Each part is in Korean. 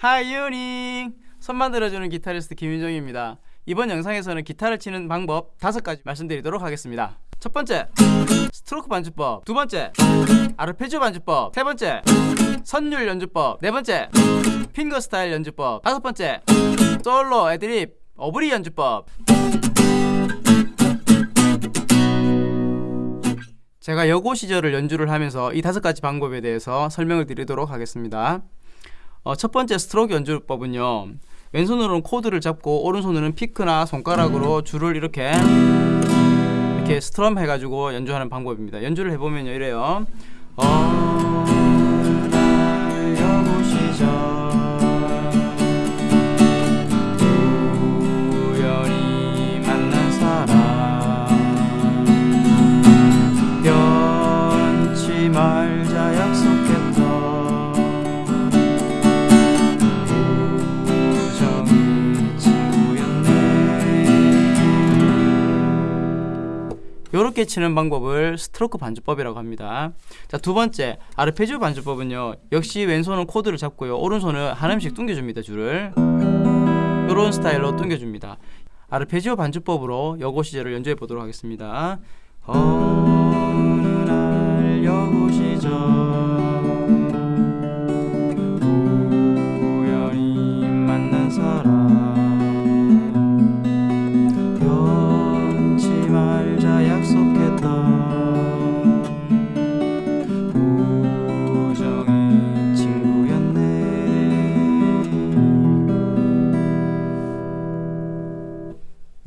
Hi 유닝 손 만 들어주는 기타리스트 김윤정입니다. 이번 영상에서는 기타를 치는 방법 다섯 가지 말씀드리도록 하겠습니다. 첫 번째 스트로크 반주법. 두 번째 아르페지오 반주법. 세 번째 선율 연주법. 네 번째 finger style 연주법. 다섯 번째 솔로 애드립 오브리 연주법. 제가 여고 시절을 연주를 하면서 이 다섯 가지 방법에 대해서 설명을 드리도록 하겠습니다 어, 첫 번째 스트로크 연주법은요. 왼손으로는 코드를 잡고 오른손으로는 피크나 손가락으로 줄을 이렇게 이렇게 스트럼 해가지고 연주하는 방법입니다. 연주를 해보면요. 이래요. 어... 말자 약속했 요렇게 치는 방법을 스트로크 반주법이라고 합니다. 자 두 번째 아르페지오 반주법은요 역시 왼손은 코드를 잡고요 오른손은 한 음씩 뚱겨줍니다 줄을. 요런 스타일로 뚱겨줍니다. 아르페지오 반주법으로 여고 시절을 연주해 보도록 하겠습니다. 어느 날 여고 시절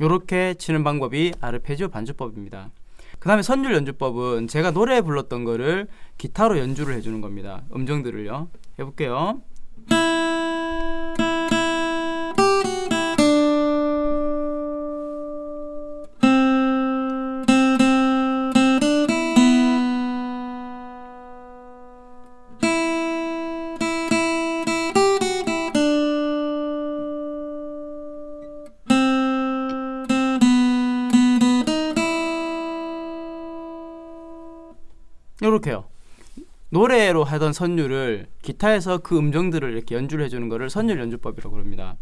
요렇게 치는 방법이 아르페지오 반주법입니다. 그 다음에 선율 연주법은 제가 노래 불렀던 거를 기타로 연주를 해주는 겁니다. 음정들을요. 해볼게요 요렇게요. 노래로 하던 선율을 기타에서 그 음정들을 이렇게 연주를 해주는 거를 선율 연주법이라고 합니다.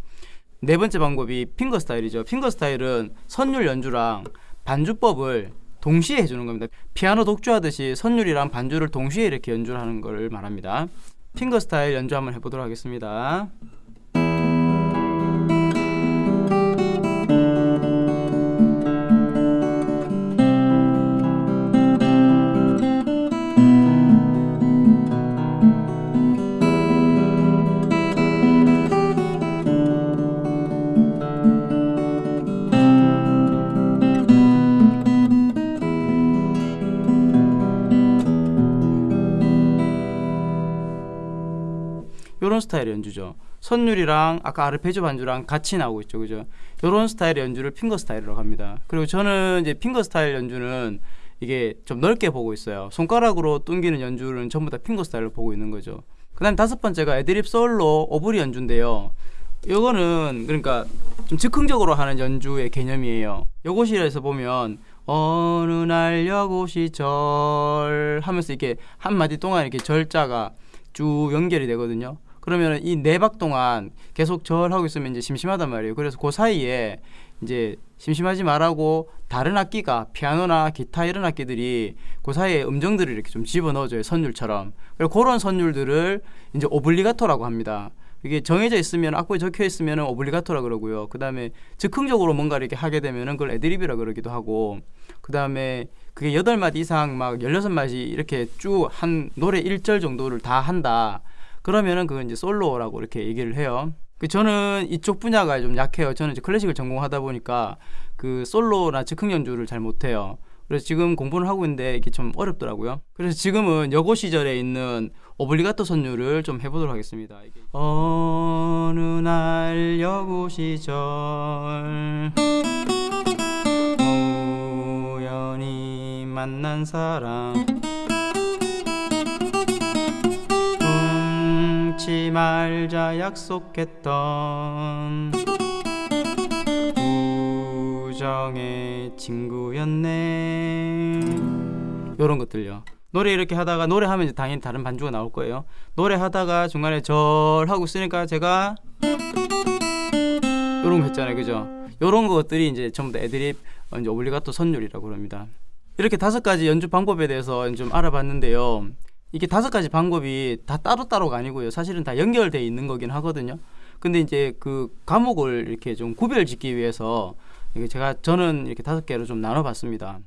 네 번째 방법이 핑거 스타일이죠. 핑거 스타일은 선율 연주랑 반주법을 동시에 해주는 겁니다. 피아노 독주하듯이 선율이랑 반주를 동시에 이렇게 연주를 하는 걸 말합니다. 핑거 스타일 연주 한번 해보도록 하겠습니다 요런 스타일의 연주죠. 선율이랑 아까 아르페지오 반주랑 같이 나오고 있죠. 그죠? 요런 스타일의 연주를 finger style이라고 합니다. 그리고 저는 이제 finger style 연주는 이게 좀 넓게 보고 있어요. 손가락으로 뚱기는 연주는 전부 다 finger style로 보고 있는 거죠. 그 다음 다섯 번째가 애드립 솔로 오브리 연주인데요. 요거는 그러니까 좀 즉흥적으로 하는 연주의 개념이에요. 여고시절에서 보면 어느 날 여고시절 하면서 이렇게 한 마디 동안 이렇게 절자가 쭉 연결이 되거든요 그러면 이 네 박 동안 계속 절하고 있으면 이제 심심하단 말이에요. 그래서 그 사이에 이제 심심하지 말라고 다른 악기가 피아노나 기타 이런 악기들이 그 사이에 음정들을 이렇게 좀 집어넣어줘요 선율처럼. 그리고 그런 선율들을 이제 오블리가토라고 합니다. 이게 정해져 있으면 악보에 적혀 있으면 오블리가토라 그러고요. 그 다음에 즉흥적으로 뭔가 이렇게 하게 되면은 그걸 애드립이라 그러기도 하고 그 다음에 그게 여덟 마디 이상 막 열여섯 마디 이렇게 쭉 한 노래 일절 정도를 다 한다 그러면은 그건 이제 솔로라고 이렇게 얘기를 해요. 그 저는 이쪽 분야가 좀 약해요. 저는 이제 클래식을 전공하다 보니까 그 솔로나 즉흥 연주를 잘 못해요. 그래서 지금 공부를 하고 있는데 이게 좀 어렵더라고요. 그래서 지금은 여고 시절에 있는 오블리가토 선율을 좀 해보도록 하겠습니다. 어느 날 여고 시절 우연히 만난 사람 말자 약속했던 우정의 친구였네 요런 것들요 노래 이렇게 하다가 노래하면 이제 당연히 다른 반주가 나올 거예요. 노래하다가 중간에 절 하고 쓰니까 제가 이런 거 했잖아요, 그죠? 이런 것들이 이제 전부 다 애드립 어, 이제 오블리가토 선율이라고 합니다. 이렇게 다섯 가지 연주 방법에 대해서 좀 알아봤는데요. 이게 다섯 가지 방법이 다 따로따로가 아니고요. 사실은 다 연결돼 있는 거긴 하거든요. 근데 이제 그 과목을 이렇게 좀 구별짓기 위해서 제가 저는 이렇게 다섯 개로 좀 나눠봤습니다.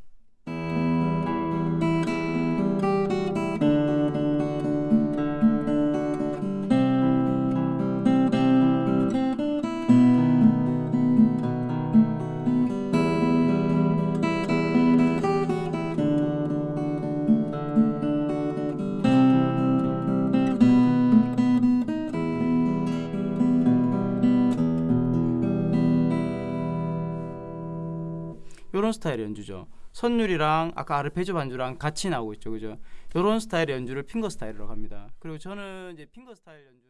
요런 스타일의 연주죠. 선율이랑 아까 아르페지오 반주랑 같이 나오고 있죠. 그죠? 요런 스타일의 연주를 핑거 스타일이라고 합니다. 그리고 저는 이제 핑거 스타일 연주